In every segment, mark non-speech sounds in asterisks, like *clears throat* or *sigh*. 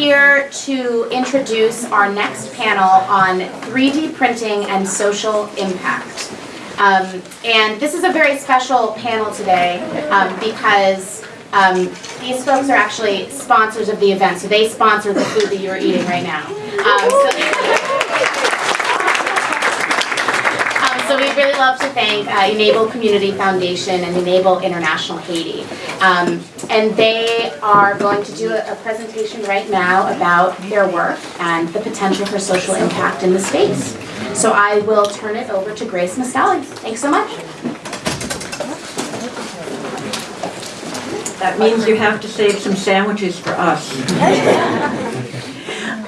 here to introduce our next panel on 3D printing and social impact. Um, and this is a very special panel today um, because um, these folks are actually sponsors of the event, so they sponsor the food that you're eating right now. Um, so *laughs* really love to thank uh, Enable Community Foundation and Enable International Haiti. Um, And they are going to do a a presentation right now about their work and the potential for social impact in the space. So I will turn it over to Grace Mastali. Thanks so much. That means you have to save some sandwiches for us. *laughs*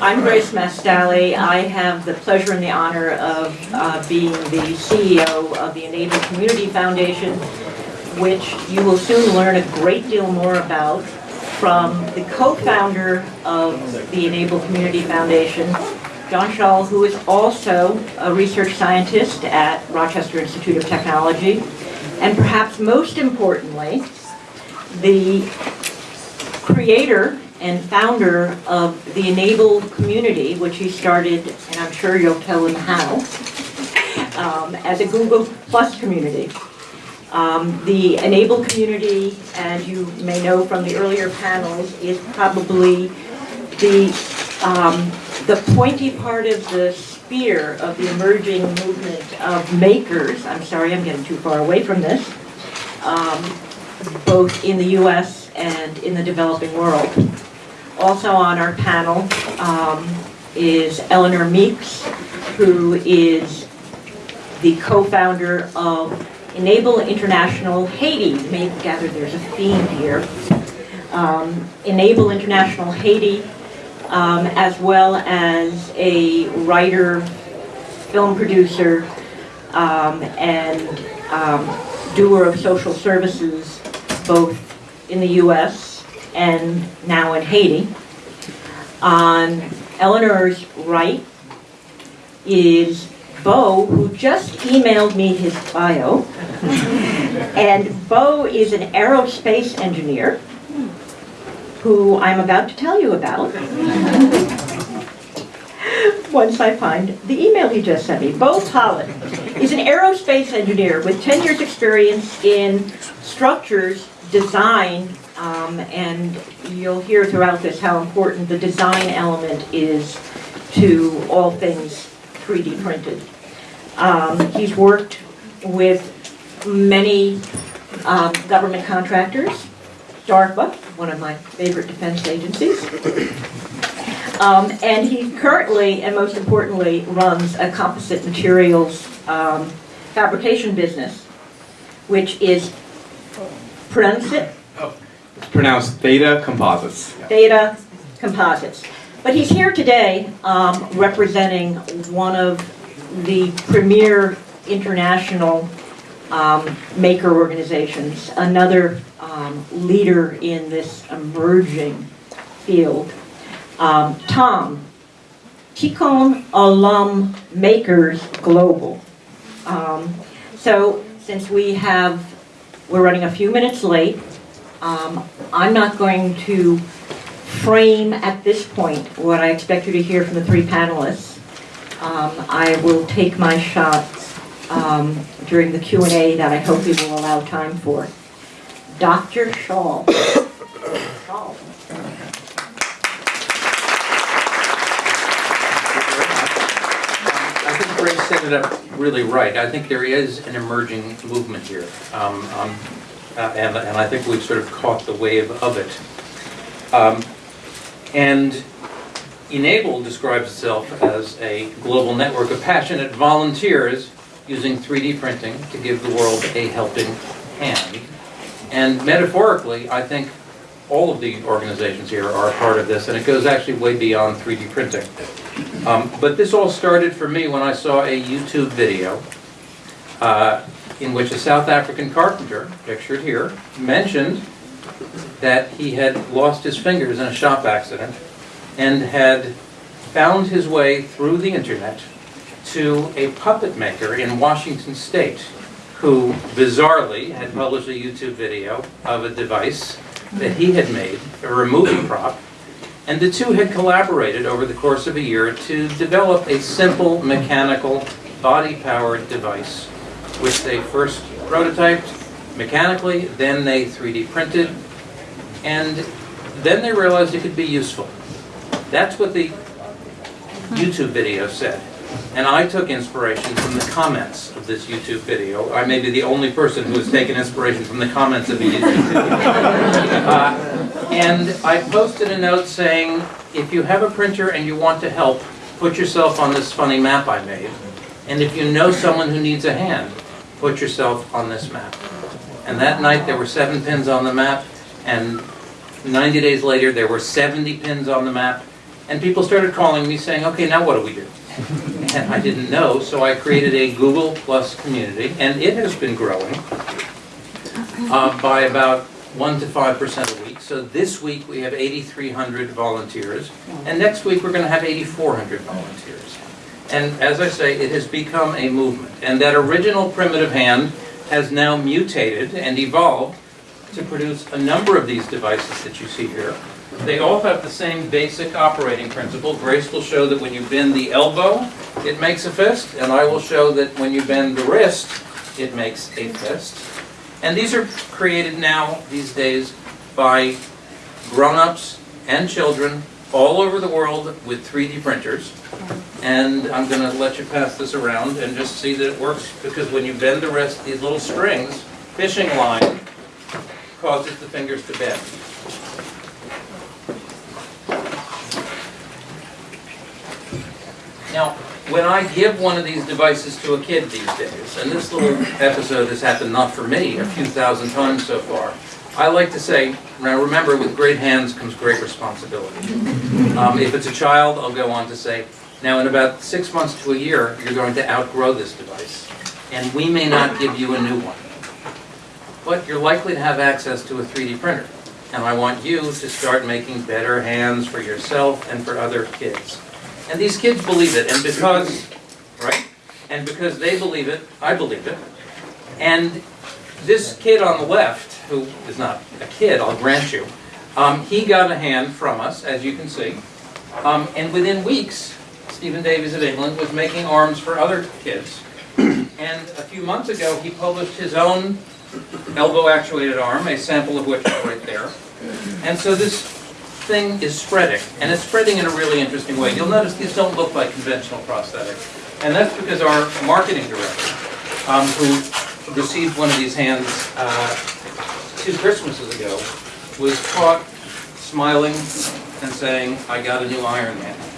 I'm Grace Mastali. I have the pleasure and the honor of uh, being the CEO of the Enable Community Foundation, which you will soon learn a great deal more about from the co-founder of the Enable Community Foundation, John Schull, who is also a research scientist at Rochester Institute of Technology, and perhaps most importantly, the creator and founder of the Enable community, which he started, and I'm sure you'll tell him how, um, as a Google Plus community. Um, the Enable community, as you may know from the earlier panels, is probably the, um, the pointy part of the spear of the emerging movement of makers. I'm sorry, I'm getting too far away from this. Um, both in the US and in the developing world. Also on our panel um, is Eleanor Meeks, who is the co-founder of Enable International Haiti. You may gather there's a theme here. Um, Enable International Haiti, um, as well as a writer, film producer, um, and um, doer of social services both in the US and now in Haiti. On Eleanor's right is Bo, who just emailed me his bio. and Bo is an aerospace engineer who I'm about to tell you about. Once I find the email he just sent me. Bo Pollitt is an aerospace engineer with 10 years experience in structures, design, um, and you'll hear throughout this how important the design element is to all things 3D printed. Um, he's worked with many um, government contractors, DARPA, one of my favorite defense agencies. Um, and he currently, and most importantly, runs a composite materials um, fabrication business, which is, pronounce it, pronounced Theta Composites. Theta Composites. But he's here today um, representing one of the premier international um, maker organizations, another um, leader in this emerging field. Um, Tom, Tikkun Olam Makers Global. Um, So since we have, we're running a few minutes late, um, I'm not going to frame at this point what I expect you to hear from the three panelists. Um, I will take my shots um, during the Q and A that I hope we will allow time for. Dr. Shaw. I think Grace set it up really right. I think there is an emerging movement here. Um, um, uh, And, and I think we've sort of caught the wave of it. Um, And Enable describes itself as a global network of passionate volunteers using 3D printing to give the world a helping hand. And metaphorically, I think all of the organizations here are a part of this, and it goes actually way beyond 3D printing. Um, But this all started for me when I saw a YouTube video uh, in which a South African carpenter, pictured here, mentioned that he had lost his fingers in a shop accident and had found his way through the internet to a puppet maker in Washington State who bizarrely had published a YouTube video of a device that he had made, a removing prop, And the two had collaborated over the course of a year to develop a simple mechanical body-powered device, which they first prototyped mechanically, then they 3D printed, and then they realized it could be useful. That's what the YouTube video said. And I took inspiration from the comments of this YouTube video. I may be the only person who has taken inspiration from the comments of a YouTube video. *laughs* Uh, And I posted a note saying, if you have a printer and you want to help, put yourself on this funny map I made. And if you know someone who needs a hand, put yourself on this map. And that night, there were seven pins on the map, and 90 days later, there were 70 pins on the map, and people started calling me saying, okay, now what do we do? *laughs* And I didn't know, so I created a Google Plus community, and it has been growing uh, by about 1 to 5% a week. So this week, we have 8,300 volunteers, and next week, we're going to have 8,400 volunteers. And as I say, it has become a movement, and that original primitive hand has now mutated and evolved to produce a number of these devices that you see here. They all have the same basic operating principle. Grace will show that when you bend the elbow, it makes a fist, and I will show that when you bend the wrist, it makes a fist. And these are created now, these days, by grown-ups and children all over the world with 3D printers. And I'm going to let you pass this around and just see that it works, because when you bend the wrist, these little strings, fishing line, causes the fingers to bend. Now, when I give one of these devices to a kid these days, and this little episode has happened not for me, a few thousand times so far, I like to say, now remember, with great hands comes great responsibility. Um, if it's a child, I'll go on to say, now in about six months to a year, you're going to outgrow this device, and we may not give you a new one. But you're likely to have access to a 3D printer, and I want you to start making better hands for yourself and for other kids. And these kids believe it, and because, right? And because they believe it, I believe it. And this kid on the left, who is not a kid, I'll grant you, um, he got a hand from us, as you can see. Um, and within weeks, Stephen Davies of England was making arms for other kids. *clears throat* And a few months ago, he published his own elbow actuated arm, a sample of which is right there. And so this thing is spreading, and it's spreading in a really interesting way. You'll notice these don't look like conventional prosthetics. And that's because our marketing director, um, who received one of these hands uh, two Christmases ago, was caught smiling and saying, I got a new Iron Man.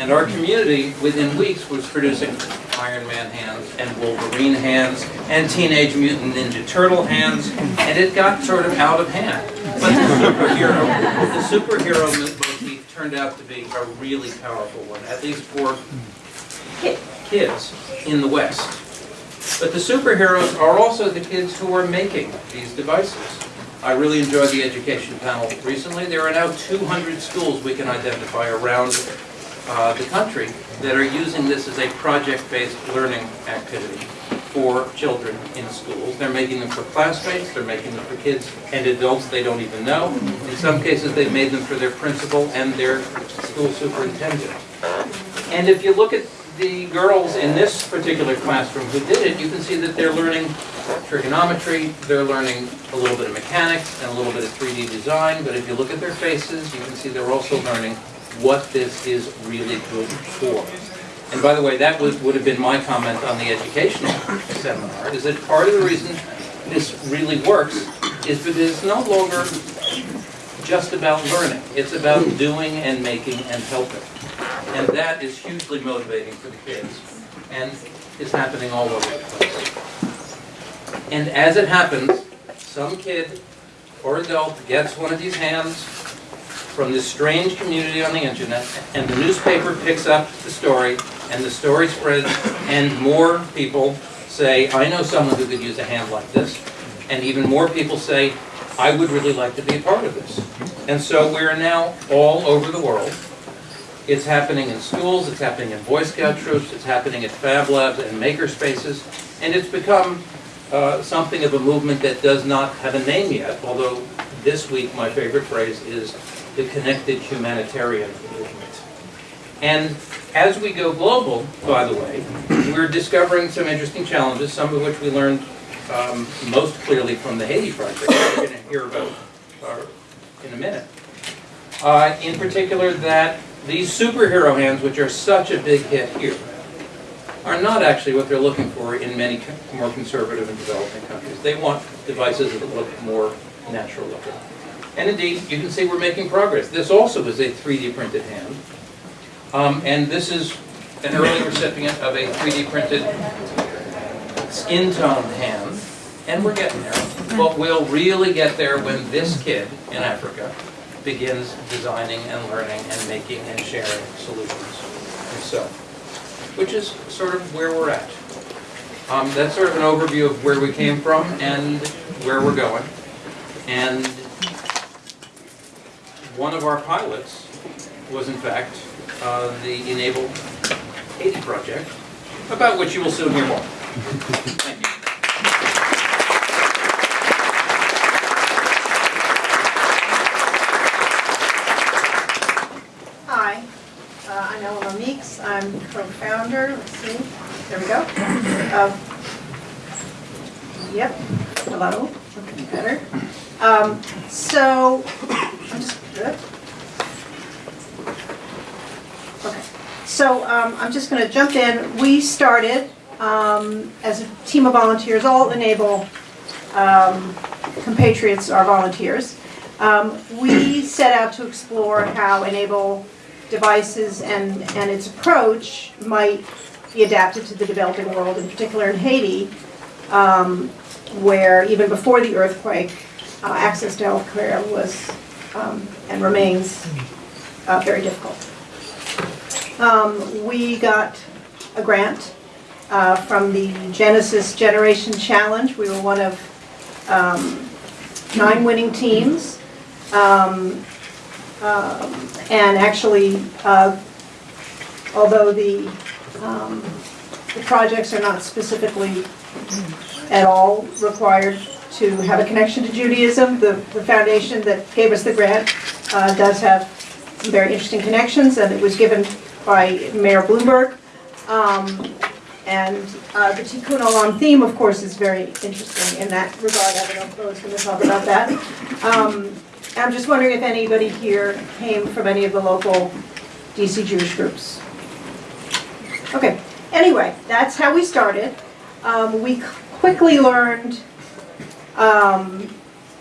And our community, within weeks, was producing Iron Man hands and Wolverine hands and Teenage Mutant Ninja Turtle hands, and it got sort of out of hand. But the superhero, the superhero motif turned out to be a really powerful one, at least for kids in the West. But the superheroes are also the kids who are making these devices. I really enjoyed the education panel recently. There are now 200 schools we can identify around uh, the country that are using this as a project-based learning activity for children in schools. They're making them for classmates, they're making them for kids and adults they don't even know. In some cases, they've made them for their principal and their school superintendent. And if you look at the girls in this particular classroom who did it, you can see that they're learning trigonometry, they're learning a little bit of mechanics and a little bit of 3D design, but if you look at their faces, you can see they're also learning what this is really good for. And by the way, that would, would have been my comment on the educational seminar, is that part of the reason this really works is because it's no longer just about learning. It's about doing and making and helping. And that is hugely motivating for the kids. And it's happening all over the place. And as it happens, some kid or adult gets one of these hands from this strange community on the internet, and the newspaper picks up the story, and the story spreads, and more people say, I know someone who could use a hand like this. And even more people say, I would really like to be a part of this. And so we're now all over the world. It's happening in schools, it's happening in Boy Scout troops, it's happening at Fab Labs and maker spaces, and it's become uh, something of a movement that does not have a name yet, although this week my favorite phrase is the connected humanitarian movement. And as we go global, by the way, we're discovering some interesting challenges, some of which we learned um, most clearly from the Haiti project, we're going to hear about uh, in a minute. Uh, In particular, that these superhero hands, which are such a big hit here, are not actually what they're looking for in many more conservative and developing countries. They want devices that look more natural looking. And indeed, you can see we're making progress. This also is a 3D printed hand. Um, And this is an early recipient of a 3D printed skin tone hand, and we're getting there. But we'll really get there when this kid in Africa begins designing and learning and making and sharing solutions himself, which is sort of where we're at. Um, That's sort of an overview of where we came from and where we're going. And one of our pilots was in fact uh, the Enable Haiti project, about which you will soon hear more. Thank you. Hi, uh, I'm Ellen Meeks, I'm co-founder, let's see, there we go. of- Yep, hello, looking better. Um, So. Okay, so um, I'm just gonna jump in. We started um, as a team of volunteers, all enable um, compatriots are volunteers. Um, We set out to explore how Enable devices and, and its approach might be adapted to the developing world, in particular in Haiti, um, where even before the earthquake, uh, access to health care was um, and remains uh, very difficult. Um, We got a grant uh, from the Genesis Generation Challenge. We were one of um, nine winning teams. Um, um, And actually, uh, although the, um, the projects are not specifically at all required to have a connection to Judaism, the, the foundation that gave us the grant uh, does have some very interesting connections, and it was given by Mayor Bloomberg. Um, And uh, the Tikkun Olam theme, of course, is very interesting in that regard. I don't know if going to talk about that. Um, I'm just wondering if anybody here came from any of the local DC Jewish groups. Okay, anyway, that's how we started. Um, We quickly learned um,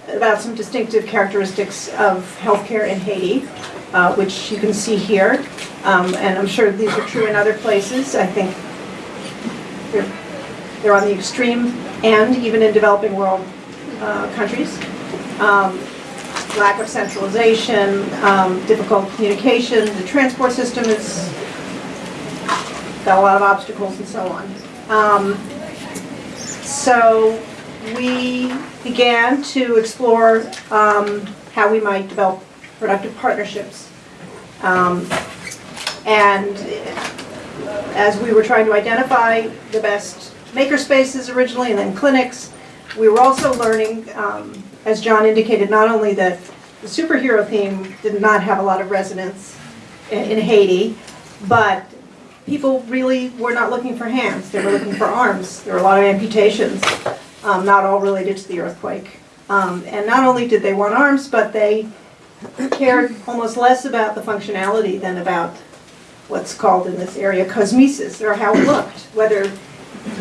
about some distinctive characteristics of healthcare in Haiti, uh, which you can see here. Um, And I'm sure these are true in other places. I think they're, they're on the extreme end, even in developing world uh, countries. Um, Lack of centralization, um, difficult communication, the transport system has got a lot of obstacles and so on. Um, So we began to explore um, how we might develop productive partnerships. Um, And as we were trying to identify the best makerspaces originally and then clinics, we were also learning, um, as John indicated, not only that the superhero theme did not have a lot of resonance in in Haiti, but people really were not looking for hands, they were looking for arms. There were a lot of amputations, um, not all related to the earthquake. Um, And not only did they want arms, but they cared almost less about the functionality than about what's called in this area cosmesis, or how it looked, whether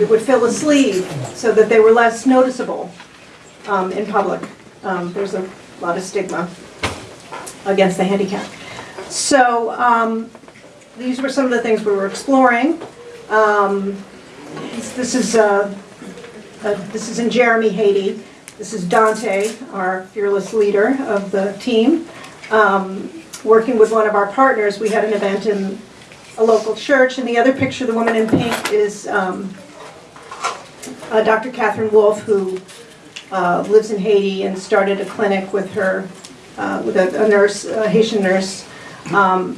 it would fill a sleeve so that they were less noticeable um, in public. Um, There's a lot of stigma against the handicap. So um, these were some of the things we were exploring. Um, This this is, uh, uh, this is in Jérémie, Haiti. This is Dante, our fearless leader of the team. Um, Working with one of our partners, we had an event in a local church, and the other picture, the woman in pink, is um, uh, Dr. Catherine Wolf, who uh, lives in Haiti and started a clinic with her, uh, with a a nurse, a Haitian nurse. Um,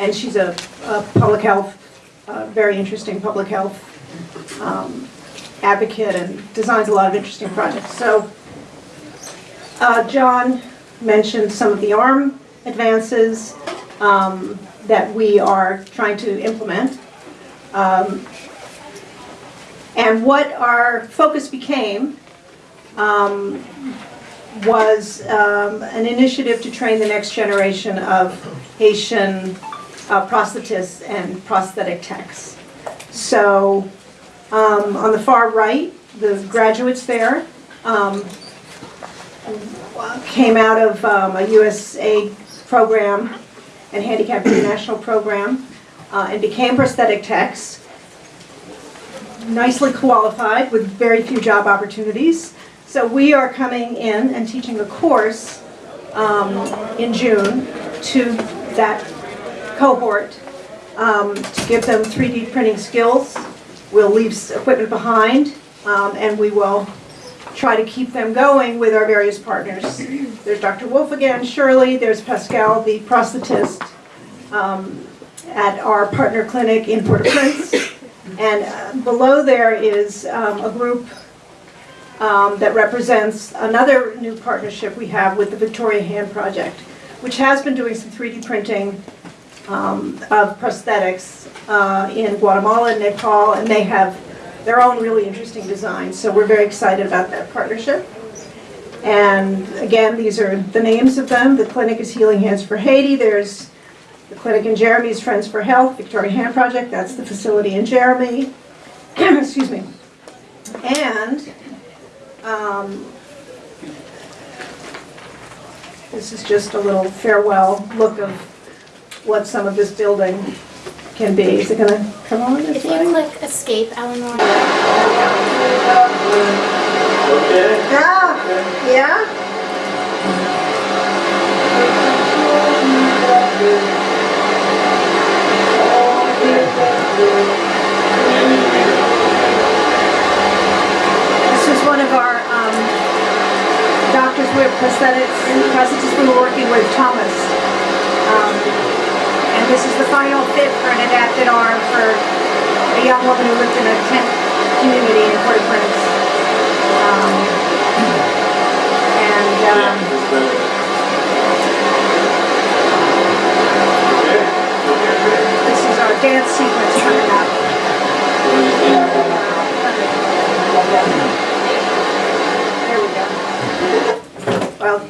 And she's a a public health, uh, very interesting public health um, advocate and designs a lot of interesting projects. So uh, John mentioned some of the ARM advances um, that we are trying to implement. Um, And what our focus became um, was um, an initiative to train the next generation of Haitian uh, prosthetists and prosthetic techs. So um, on the far right, the graduates there um, came out of um, a USA program and Handicap International program uh, and became prosthetic techs. Nicely qualified with very few job opportunities. So we are coming in and teaching a course um, in June to that cohort um, to give them 3D printing skills. We'll leave equipment behind um, and we will try to keep them going with our various partners. There's Dr. Wolf again, Shirley, there's Pascal, the prosthetist um, at our partner clinic in Port-au-Prince. And uh, below there is um, a group um, that represents another new partnership we have with the Victoria Hand Project, which has been doing some 3D printing um, of prosthetics uh, in Guatemala and Nepal, and they have their own really interesting designs. So we're very excited about that partnership. And again, these are the names of them. The clinic is Healing Hands for Haiti. There's the clinic in Jérémie is Friends for Health, Victoria Hand Project. That's the facility in Jérémie. *clears throat* Excuse me. And um, this is just a little farewell look of what some of this building can be. Is it gonna come on this If you way? click escape, Eleanor. Okay. Yeah, yeah? This is one of our um, doctors with prosthetics, prosthetists we were working with, Thomas. Um, And this is the final fit for an adapted arm for a young woman who lived in a tent community in Port-au-Prince. Um, And um, this is our dance sequence coming up. There we go. Well,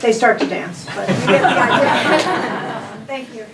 they start to dance, but you get the idea. *laughs* Thank you.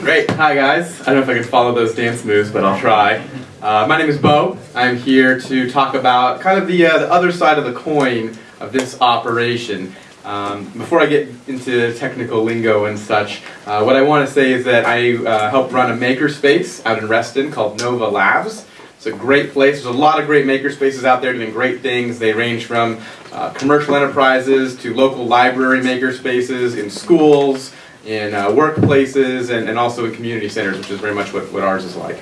Great. Hi, guys. I don't know if I can follow those dance moves, but I'll try. Uh, my name is Bo. I'm here to talk about kind of the, uh, the other side of the coin of this operation. Um, before I get into technical lingo and such, uh, what I want to say is that I uh, help run a makerspace out in Reston called Nova Labs. It's a great place. There's a lot of great makerspaces out there doing great things. They range from uh, commercial enterprises to local library makerspaces in schools, in uh, workplaces, and, and also in community centers, which is very much what, what ours is like.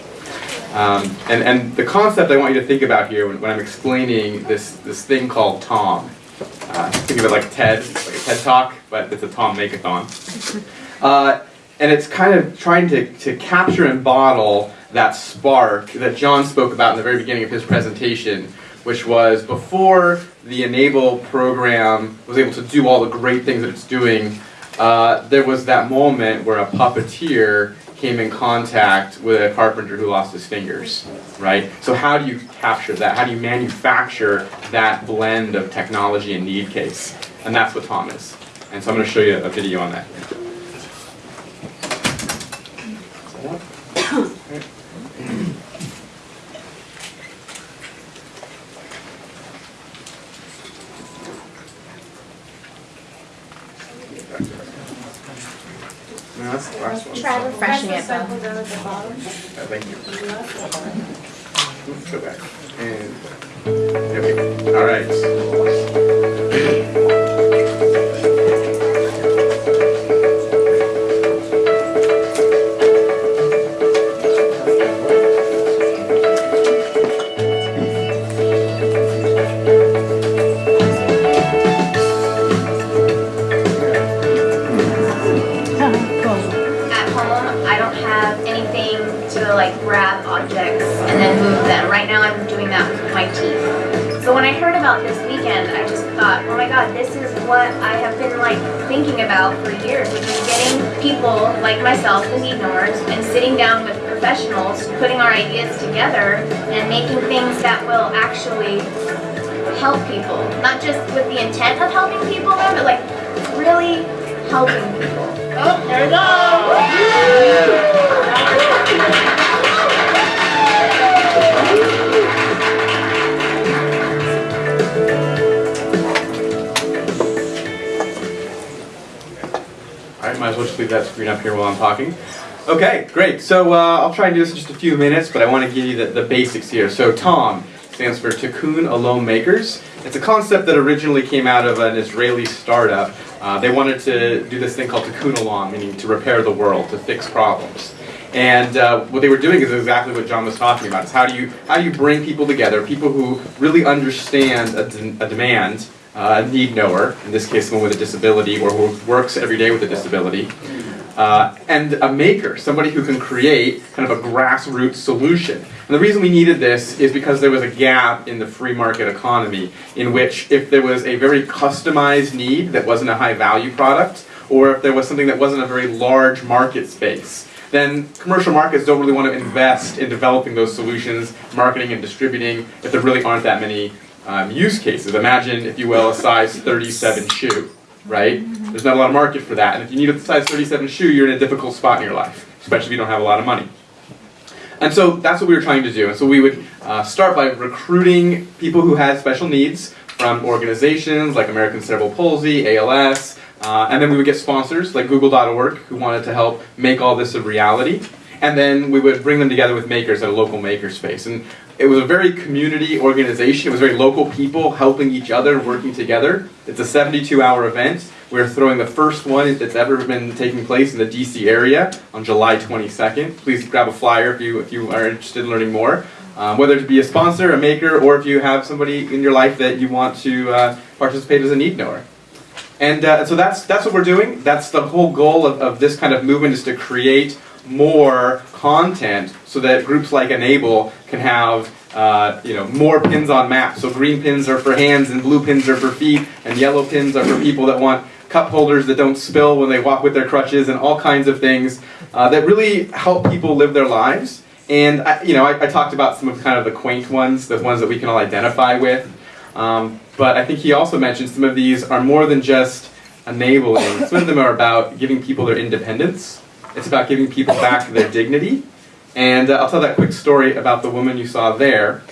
Um, and, and the concept I want you to think about here when, when I'm explaining this, this thing called Tom. Uh, think of it like TED, like a TED Talk, but it's a Tom Makeathon. Uh, and it's kind of trying to, to capture and bottle that spark that John spoke about in the very beginning of his presentation, which was before the Enable program was able to do all the great things that it's doing, uh, there was that moment where a puppeteer came in contact with a carpenter who lost his fingers, right? So how do you capture that? How do you manufacture that blend of technology and need case? And that's what Tom is. And so I'm going to show you a video on that. No, that's the last one. Try refreshing it, Bo. Uh, Thank you. All right. People like myself, the need knowers, and sitting down with professionals, putting our ideas together and making things that will actually help people. Not just with the intent of helping people, but like really helping people. Oh, there we go! Might as well just leave that screen up here while I'm talking. Okay, great. So uh, I'll try and do this in just a few minutes, but I want to give you the, the basics here. So TOM stands for Tikkun Olam Makers. It's a concept that originally came out of an Israeli startup. Uh, they wanted to do this thing called Tikkun Olam, meaning to repair the world, to fix problems. And uh, what they were doing is exactly what John was talking about. Is how do you how do you bring people together, people who really understand a, de- a demand, uh, a need knower, in this case someone with a disability or who works every day with a disability, uh, and a maker, somebody who can create kind of a grassroots solution. And the reason we needed this is because there was a gap in the free market economy in which if there was a very customized need that wasn't a high value product, or if there was something that wasn't a very large market space, then commercial markets don't really want to invest in developing those solutions, marketing and distributing, if there really aren't that many um, use cases. Imagine, if you will, a size 37 shoe, right? There's not a lot of market for that. And if you need a size 37 shoe, you're in a difficult spot in your life, especially if you don't have a lot of money. And so that's what we were trying to do. And so we would uh, start by recruiting people who had special needs from organizations like American Cerebral Palsy, ALS, uh, and then we would get sponsors like Google.org who wanted to help make all this a reality. And then we would bring them together with makers at a local makerspace. And it was a very community organization. It was very local people helping each other, working together. It's a 72 hour event. We're throwing the first one that's ever been taking place in the DC area on July 22nd. Please grab a flyer if you, if you are interested in learning more. Um, whether to be a sponsor, a maker, or if you have somebody in your life that you want to uh, participate as a need knower. And uh, so that's, that's what we're doing. That's the whole goal of, of this kind of movement is to create more content so that groups like Enable can have uh, you know, more pins on maps. So green pins are for hands and blue pins are for feet and yellow pins are for people that want cup holders that don't spill when they walk with their crutches and all kinds of things uh, that really help people live their lives. And I, you know, I, I, talked about some of kind of the quaint ones, the ones that we can all identify with. Um, but I think he also mentioned some of these are more than just enabling. Some of them are about giving people their independence. It's about giving people back their dignity. And uh, I'll tell that quick story about the woman you saw there.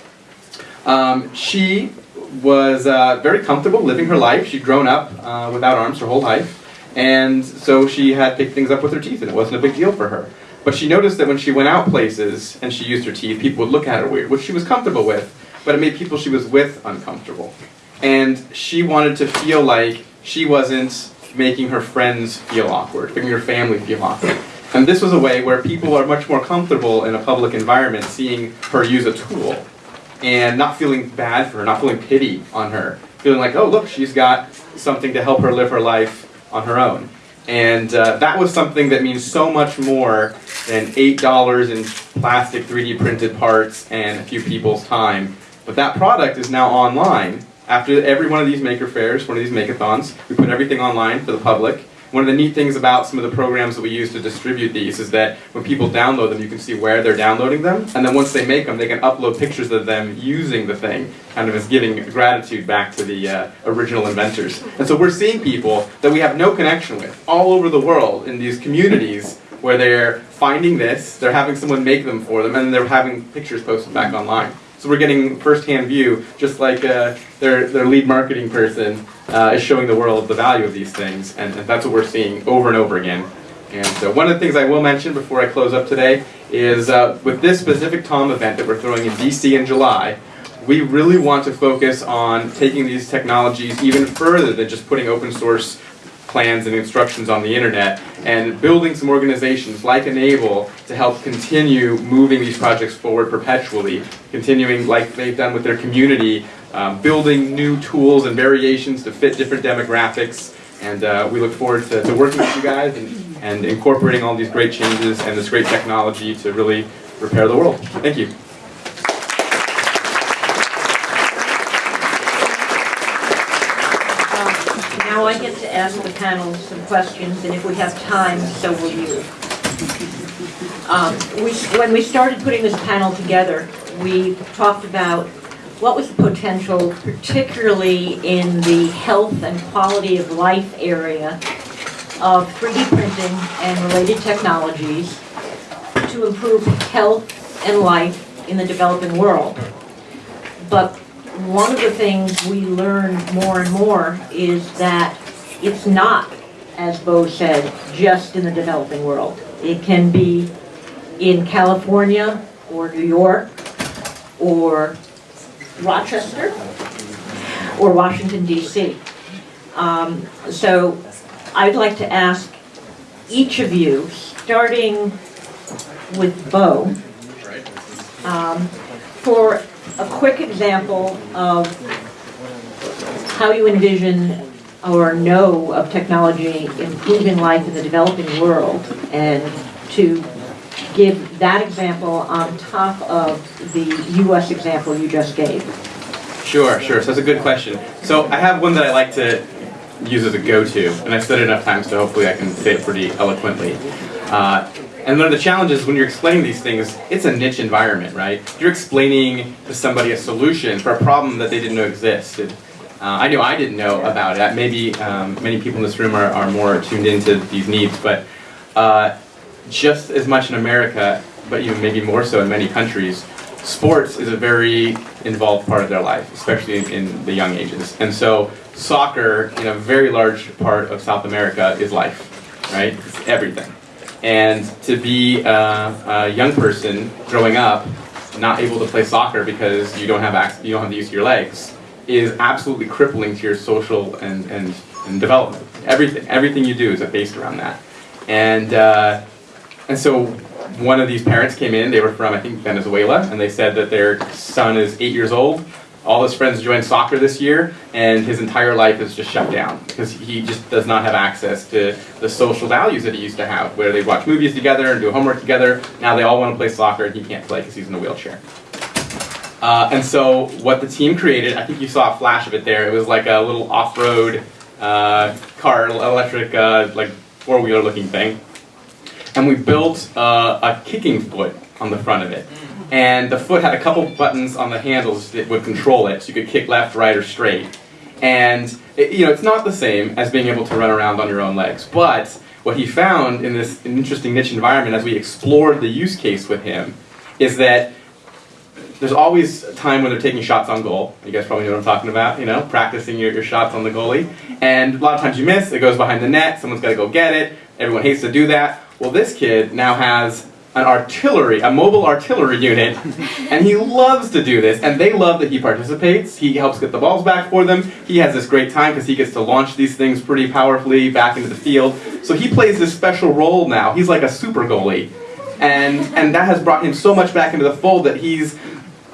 Um, she was uh, very comfortable living her life. She'd grown up uh, without arms her whole life. And so she had picked things up with her teeth, and it wasn't a big deal for her. But she noticed that when she went out places and she used her teeth, people would look at her weird, which she was comfortable with, but it made people she was with uncomfortable. And she wanted to feel like she wasn't making her friends feel awkward, making her family feel awkward. And this was a way where people are much more comfortable in a public environment seeing her use a tool and not feeling bad for her, not feeling pity on her, feeling like, oh, look, she's got something to help her live her life on her own. And uh, that was something that means so much more than $8 in plastic 3D printed parts and a few people's time. But that product is now online. After every one of these maker fairs, one of these makeathons, we put everything online for the public. One of the neat things about some of the programs that we use to distribute these is that when people download them, you can see where they're downloading them, and then once they make them, they can upload pictures of them using the thing, kind of as giving gratitude back to the uh, original inventors. And so we're seeing people that we have no connection with all over the world in these communities where they're finding this, they're having someone make them for them, and they're having pictures posted back online. So we're getting first-hand view, just like uh, their, their lead marketing person uh, is showing the world the value of these things, and, and, that's what we're seeing over and over again. And so one of the things I will mention before I close up today is uh, with this specific TOM event that we're throwing in DC in July, we really want to focus on taking these technologies even further than just putting open source plans and instructions on the internet and building some organizations like Enable to help continue moving these projects forward perpetually, continuing like they've done with their community, um, building new tools and variations to fit different demographics. And uh, we look forward to, to, working with you guys and, and incorporating all these great changes and this great technology to really repair the world. Thank you. I get to ask the panel some questions, and if we have time, so will you. Um, we, when we started putting this panel together, we talked about what was the potential, particularly in the health and quality of life area of 3D printing and related technologies to improve health and life in the developing world. But one of the things we learn more and more is that it's not, as Bo said, just in the developing world. It can be in California or New York or Rochester or Washington DC. Um, So I'd like to ask each of you, starting with Bo, um, for a quick example of how you envision or know of technology improving life in the developing world, and to give that example on top of the US example you just gave. Sure, sure. So that's a good question. So I have one that I like to use as a go-to, and I've said it enough times, so hopefully I can say it pretty eloquently. Uh, and one of the challenges when you're explaining these things, it's a niche environment, right? You're explaining to somebody a solution for a problem that they didn't know existed. Uh, I knew I didn't know about it. Maybe um, many people in this room are, are more tuned into these needs, but uh, just as much in America, but even maybe more so in many countries, sports is a very involved part of their life, especially in, in the young ages. And so soccer, in a very large part of South America, is life, right? It's everything. And to be uh, a young person growing up, not able to play soccer because you don't have access, you don't have the use of your legs, is absolutely crippling to your social and, and, and development. Everything, everything you do is based around that. And uh, and so one of these parents came in, they were from, I think, Venezuela, and they said that their son is eight years old. All his friends joined soccer this year, and his entire life is just shut down because he just does not have access to the social values that he used to have, where they watch movies together and do homework together. Now they all want to play soccer, and he can't play because he's in a wheelchair. Uh, and so what the team created, I think you saw a flash of it there. It was like a little off-road uh, car, electric, uh, like four-wheeler looking thing and we built uh, a kicking foot on the front of it. And the foot had a couple buttons on the handles that would control it, so you could kick left, right, or straight. And it, you know, it's not the same as being able to run around on your own legs. But what he found in this interesting niche environment, as we explored the use case with him, is that there's always a time when they're taking shots on goal. You guys probably know what I'm talking about, you know, practicing your, your shots on the goalie. And a lot of times you miss, it goes behind the net, someone's got to go get it. Everyone hates to do that. Well, this kid now has an artillery, a mobile artillery unit, *laughs* and he loves to do this, and they love that he participates. He helps get the balls back for them. He has this great time because he gets to launch these things pretty powerfully back into the field. So he plays this special role now. He's like a super goalie. And, and that has brought him so much back into the fold that he's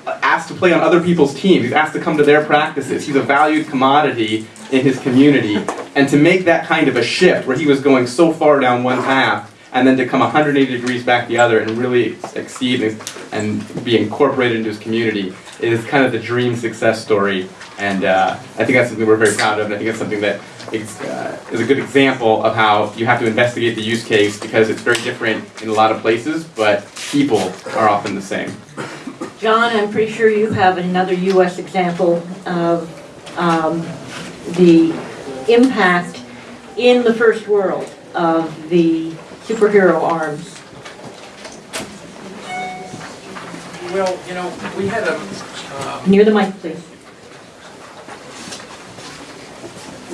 asked to play on other people's teams. He's asked to come to their practices. He's a valued commodity in his community. And to make that kind of a shift where he was going so far down one path and then to come 180 degrees back the other and really exceed and, be incorporated into his community is kind of the dream success story. And uh, I think that's something we're very proud of, and I think it's something that is, uh, is a good example of how you have to investigate the use case because it's very different in a lot of places, but people are often the same. John, I'm pretty sure you have another US example of um, the impact in the first world of the superhero arms. Well, you know, we had a, uh, Near the mic, please.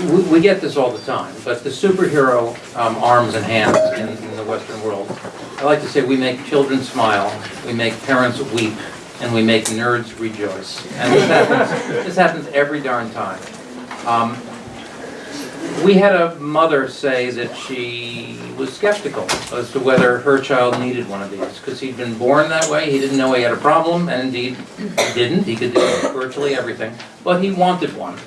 we, we get this all the time, but the superhero um, arms and hands in, in the Western world, I like to say we make children smile, we make parents weep, and we make nerds rejoice. And this happens, this happens every darn time. Um, we had a mother say that she was skeptical as to whether her child needed one of these, because he'd been born that way, he didn't know he had a problem, and indeed, he didn't, he could do virtually everything, but he wanted one.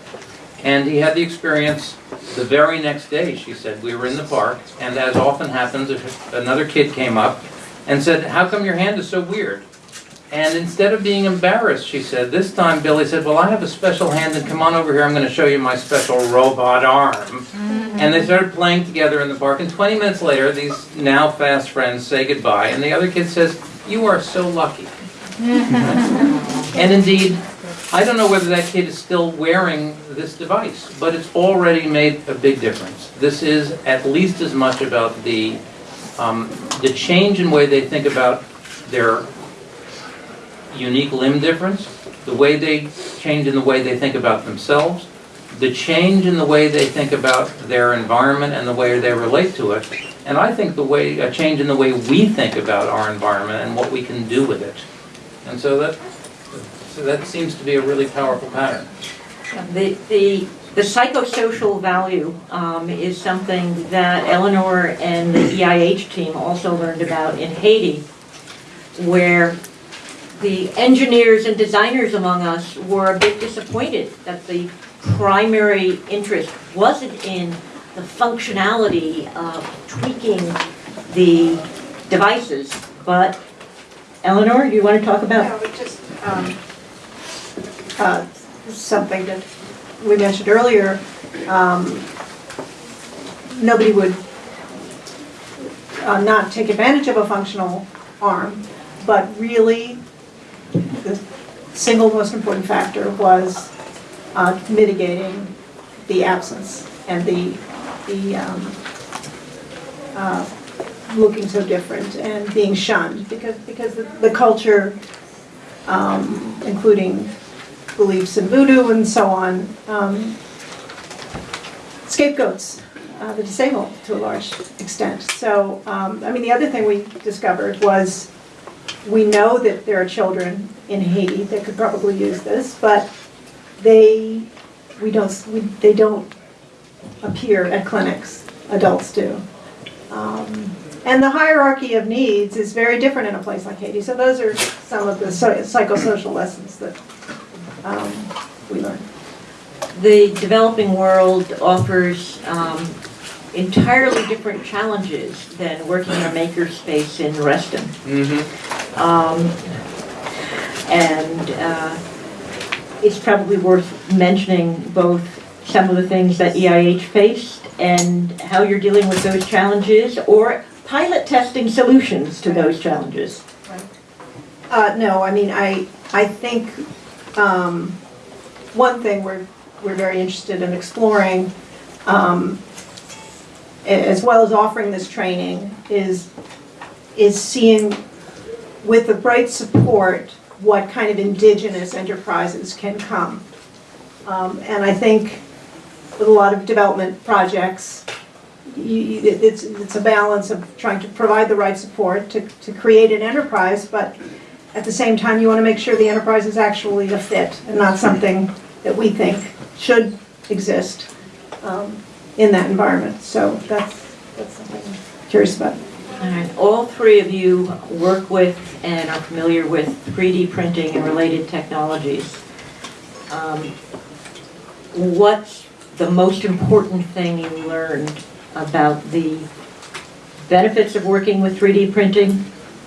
And he had the experience the very next day, she said, we were in the park, and as often happens, another kid came up and said, how come your hand is so weird? And instead of being embarrassed, she said, this time Billy said, well, I have a special hand and come on over here, I'm gonna show you my special robot arm. And they started playing together in the park and 20 minutes later, these now fast friends say goodbye and the other kid says, you are so lucky. *laughs* And indeed, I don't know whether that kid is still wearing this device, but it's already made a big difference. This is at least as much about the, um, the change in way they think about their unique limb difference, the way they change in the way they think about themselves, the change in the way they think about their environment and the way they relate to it, and I think the way, a change in the way we think about our environment and what we can do with it. And so that, so that seems to be a really powerful pattern. The, the, the psychosocial value um, is something that Eleanor and the EIH team also learned about in Haiti, where the engineers and designers among us were a bit disappointed that the primary interest wasn't in the functionality of tweaking the devices, but Eleanor, do you want to talk about? It just, um, uh, something that we mentioned earlier, um, nobody would uh, not take advantage of a functional arm, but really, the single most important factor was uh, mitigating the absence and the, the, um, uh, looking so different and being shunned, because, because the- the culture, um, including beliefs in voodoo and so on, um, scapegoats uh, the disabled to a large extent. So, um, I mean, the other thing we discovered was, we know that there are children in Haiti that could probably use this, but they, we don't, we- they don't appear at clinics, adults do. Um, And the hierarchy of needs is very different in a place like Haiti. So those are some of the so- psychosocial lessons that um, we learned. The developing world offers um, entirely different challenges than working in a makerspace in Reston. Mm-hmm. Um, And uh, it's probably worth mentioning both some of the things that EIH faced and how you're dealing with those challenges, or pilot testing solutions to those challenges. Uh, no, I mean, I, I think, um, one thing we're, we're very interested in exploring, um, a- as well as offering this training, is, is seeing with the right support, what kind of indigenous enterprises can come. Um, and I think with a lot of development projects, you, it's, it's a balance of trying to provide the right support to, to create an enterprise, but at the same time, you want to make sure the enterprise is actually a fit and not something that we think should exist um, in that environment. So that's, that's something I'm curious about. All three of you work with and are familiar with 3D printing and related technologies. Um, What's the most important thing you learned about the benefits of working with 3D printing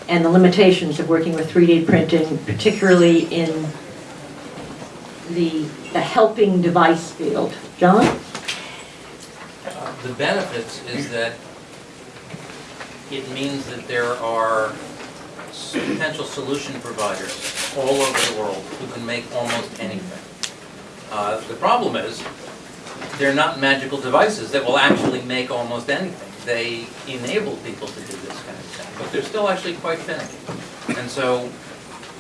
and the limitations of working with 3D printing, particularly in the, the helping device field? John? The benefits is that it means that there are potential solution providers all over the world who can make almost anything. Uh, The problem is, they're not magical devices that will actually make almost anything. They enable people to do this kind of thing, but they're still actually quite finicky. And so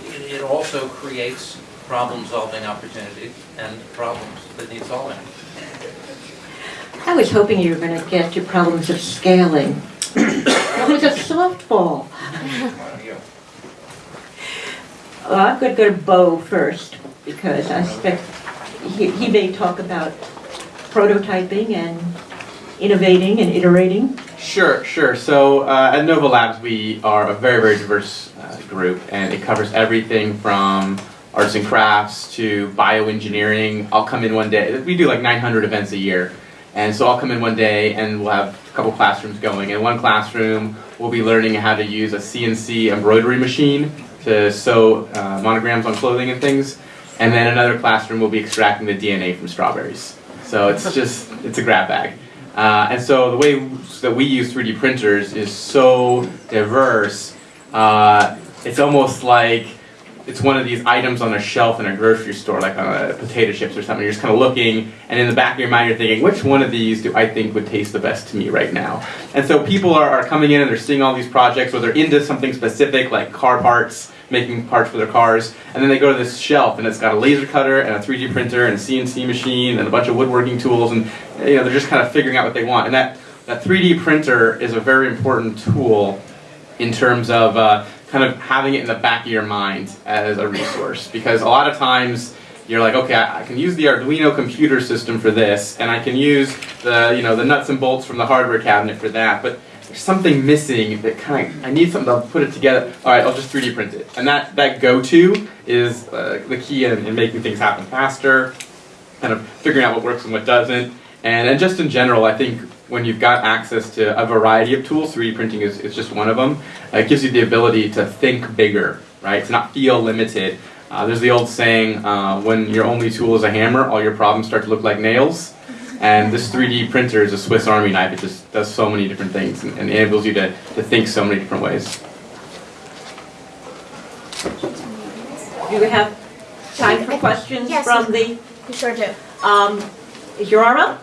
it it also creates problem-solving opportunities and problems that need solving. I was hoping you were going to get to problems of scaling. That was a softball. Well, I'm going to go to Bo first, because I expect he he may talk about prototyping and innovating and iterating. Sure, sure. So uh, at Nova Labs, we are a very, very diverse uh, group, and it covers everything from arts and crafts to bioengineering. I'll come in one day. We do like 900 events a year, and so I'll come in one day, and we'll have a couple classrooms going. In one classroom, we'll be learning how to use a CNC embroidery machine. to sew uh, monograms on clothing and things. And then another classroom will be extracting the DNA from strawberries. So it's *laughs* just, it's a grab bag. Uh, and so the way that we use 3D printers is so diverse, uh, it's almost like it's one of these items on a shelf in a grocery store, like on a potato chips or something. You're just kind of looking, and in the back of your mind, you're thinking, which one of these do I think would taste the best to me right now? And so people are, are coming in and they're seeing all these projects, or they're into something specific, like car parts, making parts for their cars, and then they go to this shelf, and it's got a laser cutter and a 3D printer and a CNC machine and a bunch of woodworking tools, and you know they're just kind of figuring out what they want. And that that 3D printer is a very important tool in terms of uh, kind of having it in the back of your mind as a resource. Because a lot of times you're like okay I, can use the Arduino computer system for this and I can use the you know the nuts and bolts from the hardware cabinet for that but there's something missing that kind of I need something to put it together. All right I'll just 3D print it. And that that go-to is uh, the key in, in making things happen faster kind of figuring out what works and what doesn't. And, and just in general I think when you've got access to a variety of tools, 3D printing is, is just one of them. Uh, it gives you the ability to think bigger, right? To not feel limited. Uh, there's the old saying, uh, when your only tool is a hammer, all your problems start to look like nails. And this 3D printer is a Swiss Army knife. It just does so many different things and, and enables you to, to think so many different ways. Do we have time for questions Yes. from the, You sure do. um, is your arm up?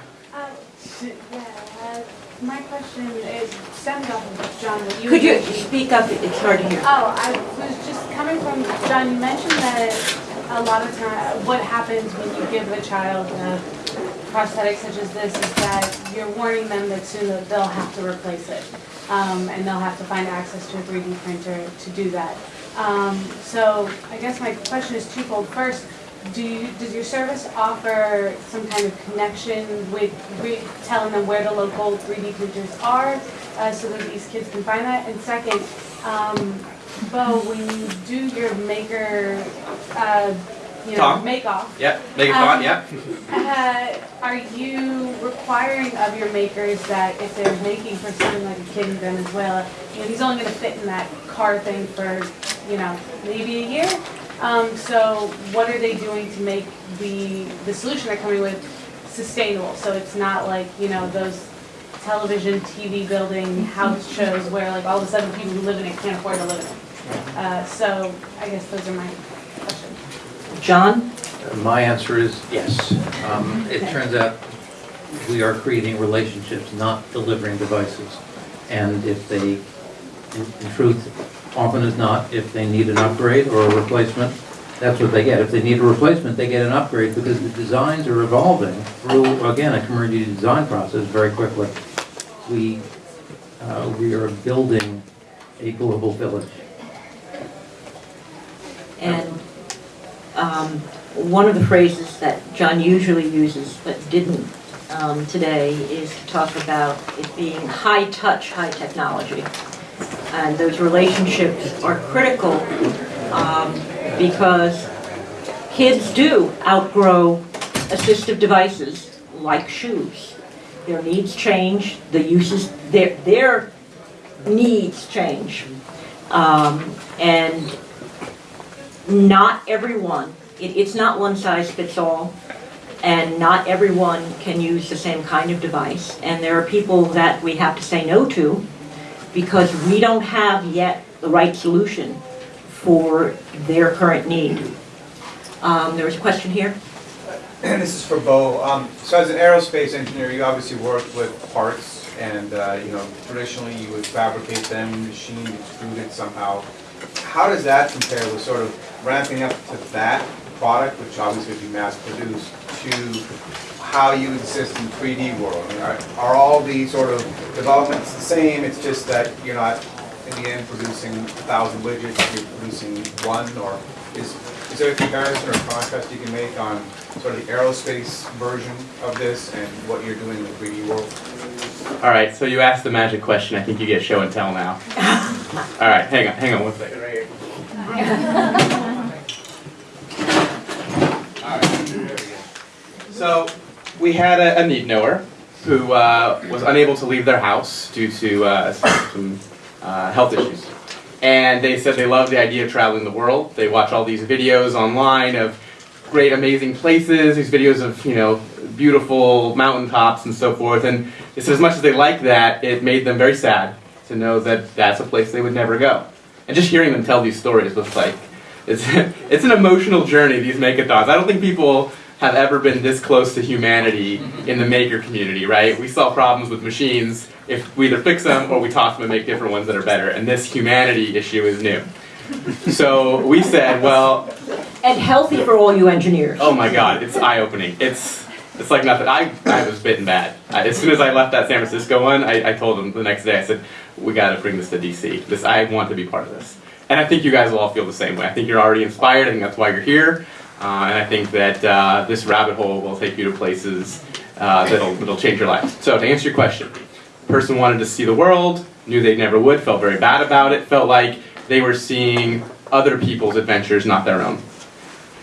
Uh, uh, my question is stemmed off of John, you. Could you speak up? It's hard to hear. Oh, I was just coming from, John, you mentioned that a lot of times, what happens when you give a child a prosthetic such as this is that you're warning them that soon they'll have to replace it. Um, and they'll have to find access to a 3D printer to do that. Um, so I guess my question is twofold. First, do you, does your service offer some kind of connection with re- telling them where the local 3D printers are uh, so that these kids can find that? And second, um, Bo, when you do your maker, uh, you know, Tom? make-off, Yeah, make fun, yep. uh, are you requiring of your makers that if they're making for something like a kid in Venezuela, you know, he's only gonna fit in that car thing for, you know, maybe a year? Um, so what are they doing to make the, the solution they're coming with sustainable? So it's not like, you know, those television, TV building, house shows where like all of a sudden people who live in it can't afford to live in it. Uh, so I guess those are my questions. John? My answer is yes. Um, It turns out we are creating relationships, not delivering devices. And if they, in in truth, often as not, if they need an upgrade or a replacement, that's what they get. If they need a replacement, they get an upgrade because the designs are evolving through, again, a community design process very quickly. We, uh, we are building a global village. And um, one of the phrases that John usually uses but didn't um, today is to talk about it being high touch, high technology. And those relationships are critical um, because kids do outgrow assistive devices like shoes. Their needs change, the uses, their, their needs change. Um, And not everyone, it, it's not one size fits all, and not everyone can use the same kind of device. And there are people that we have to say no to because we don't have yet the right solution for their current need. Um, there was a question here? And *clears throat* this is for Bo. Um, So as an aerospace engineer, you obviously work with parts and, uh, you know, traditionally you would fabricate them, machine, extrude it somehow. How does that compare with sort of ramping up to that product, which obviously would be mass produced, to how you exist in 3D world? I mean, Are are all the sort of developments the same? It's just that you're not, in the end, producing a thousand widgets, you're producing one? Or is, is there a comparison or a contrast you can make on sort of the aerospace version of this and what you're doing in the 3D world? All right, so you asked the magic question. I think you get show and tell now. *laughs* All right, hang on, hang on one second, right here. *laughs* All right, there we go. So we had a, a need knower who uh, was unable to leave their house due to uh, some uh, health issues. And they said they love the idea of traveling the world. They watch all these videos online of great, amazing places, these videos of, you know, beautiful mountaintops and so forth. And said as much as they liked that, it made them very sad to know that that's a place they would never go. And just hearing them tell these stories was like, it's, *laughs* it's an emotional journey, these makeathons. I don't think people have ever been this close to humanity in the maker community, right? We solve problems with machines if we either fix them or we toss them and make different ones that are better. And this humanity issue is new. So we said, well, And healthy for all you engineers. oh my god, it's eye-opening. It's it's like nothing. I, I was bitten bad. I, as soon as I left that San Francisco one, I, I told them the next day, I said, we gotta bring this to DC. This, I want to be part of this. And I think you guys will all feel the same way. I think you're already inspired. I think that's why you're here. Uh, and I think that uh, this rabbit hole will take you to places uh, that'll, that'll change your life. So to answer your question, person wanted to see the world, knew they never would, felt very bad about it, felt like they were seeing other people's adventures, not their own.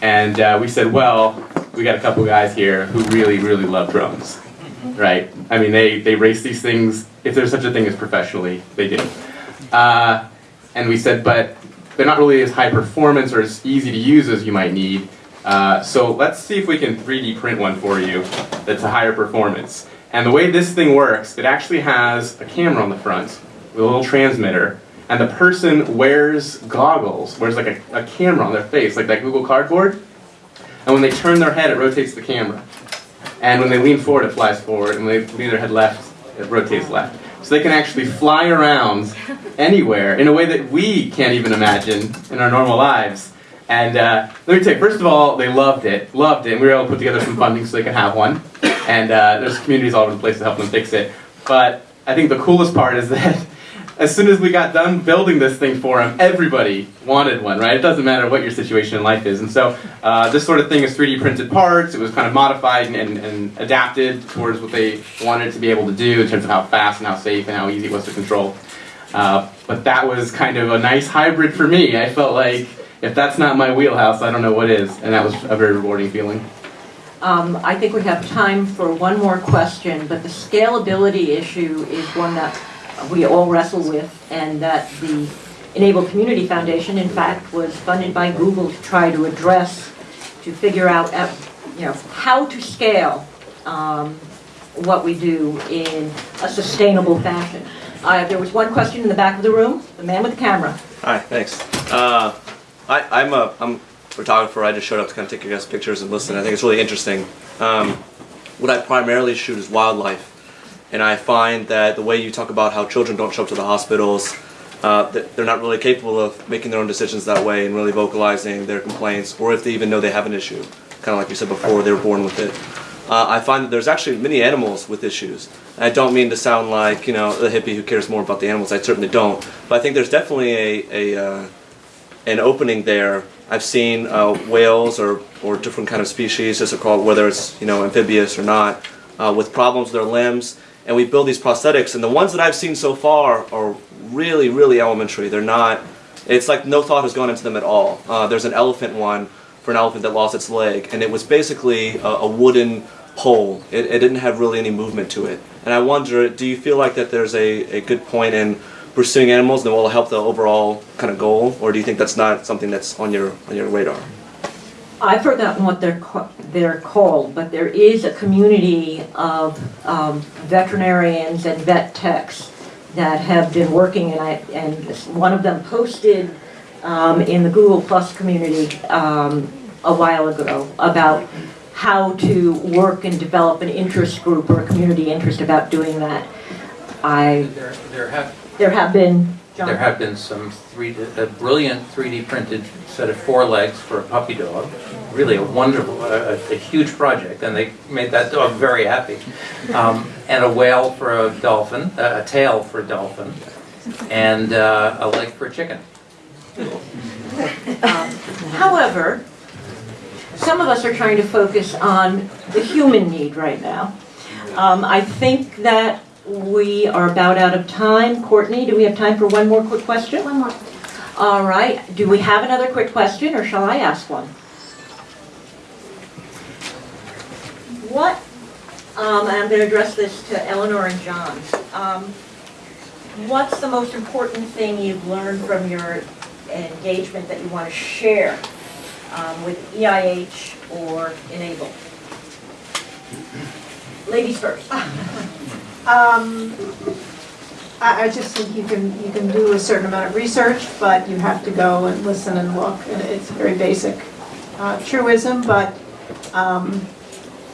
And uh, we said, well, we got a couple guys here who really, really love drones, right? I mean, they, they race these things, if there's such a thing as professionally, they do. Uh, and we said, but they're not really as high performance or as easy to use as you might need. Uh, so let's see if we can 3D print one for you that's a higher performance. And the way this thing works, it actually has a camera on the front with a little transmitter, and the person wears goggles, wears like a, a camera on their face, like that Google Cardboard. And when they turn their head, it rotates the camera. And when they lean forward, it flies forward. And when they lean their head left, it rotates left. So they can actually fly around anywhere in a way that we can't even imagine in our normal lives. And uh, let me tell you, first of all, they loved it, loved it. And we were able to put together some funding so they could have one. And uh, there's communities all over the place to help them fix it. But I think the coolest part is that *laughs* as soon as we got done building this thing for them, everybody wanted one, right? It doesn't matter what your situation in life is. And so uh, this sort of thing is 3D printed parts. It was kind of modified and, and, and adapted towards what they wanted to be able to do in terms of how fast and how safe and how easy it was to control. Uh, but that was kind of a nice hybrid for me. I felt like if that's not my wheelhouse, I don't know what is. And that was a very rewarding feeling. Um, I think we have time for one more question, but the scalability issue is one that we all wrestle with, and that the Enable Community Foundation, in fact, was funded by Google to try to address, to figure out, uh, you know, how to scale um, what we do in a sustainable fashion. Uh, There was one question in the back of the room, the man with the camera. Hi, thanks. Uh, I, I'm a I'm a photographer. I just showed up to kind of take your guys' pictures and listen. I think it's really interesting. Um, what I primarily shoot is wildlife, and I find that the way you talk about how children don't show up to the hospitals, uh, that they're not really capable of making their own decisions that way and really vocalizing their complaints, or if they even know they have an issue. Kind of like you said before, they were born with it. Uh, I find that there's actually many animals with issues. I don't mean to sound like you know the hippie who cares more about the animals. I certainly don't. But I think there's definitely a, a uh, an opening there. I've seen uh, whales or, or different kind of species, as they're called, whether it's you know amphibious or not, uh, with problems with their limbs, and we build these prosthetics. And the ones that I've seen so far are really, really elementary. They're not. It's like no thought has gone into them at all. Uh, there's an elephant one for an elephant that lost its leg, and it was basically a, a wooden pole. It, it didn't have really any movement to it. And I wonder, do you feel like that there's a, a good point in pursuing animals that will help the overall kind of goal, or do you think that's not something that's on your on your radar? I've forgotten what they're, ca- they're called, but there is a community of um, veterinarians and vet techs that have been working, and I, and one of them posted um, in the Google Plus community um, a while ago about how to work and develop an interest group or a community interest about doing that. I, There, there have, there have been, John? there have been some three, a brilliant 3D printed set of four legs for a puppy dog. Really a wonderful, a, a- a huge project, and they made that dog very happy. Um, and a whale for a dolphin, a a tail for a dolphin, and uh, a leg for a chicken. However, some of us are trying to focus on the human need right now. Um, I think that we are about out of time. Courtney, do we have time for one more quick question? One more. All right, do we have another quick question, or shall I ask one? What, um, and I'm gonna address this to Eleanor and John. Um, What's the most important thing you've learned from your engagement that you want to share um, with EIH or Enable? Ladies first. *laughs* Um, I, I just think you can, you can do a certain amount of research, but you have to go and listen and look, and it's a very basic uh, truism, but um,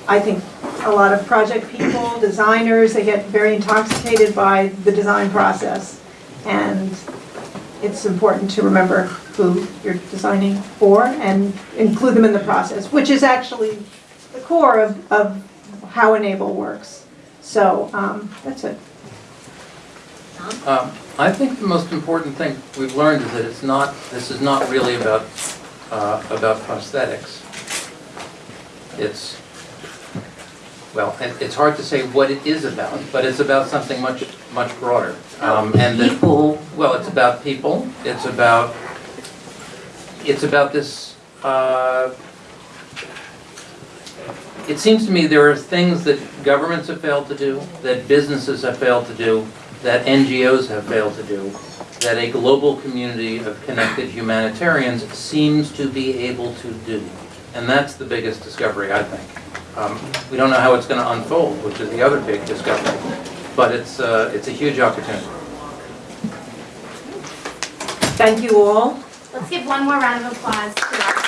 I think a lot of project people, designers, they get very intoxicated by the design process, and it's important to remember who you're designing for and include them in the process, which is actually the core of, of how Enable works. So, um, that's it. Um, I think the most important thing we've learned is that it's not, this is not really about, uh, about prosthetics. It's, well, it's hard to say what it is about, but it's about something much, much broader. Um, and that- People. Well, it's about people, it's about, it's about this, uh, it seems to me there are things that governments have failed to do, that businesses have failed to do, that NGOs have failed to do, that a global community of connected humanitarians seems to be able to do. And that's the biggest discovery, I think. Um, We don't know how it's going to unfold, which is the other big discovery, but it's, uh, it's a huge opportunity. Thank you all. Let's give one more round of applause to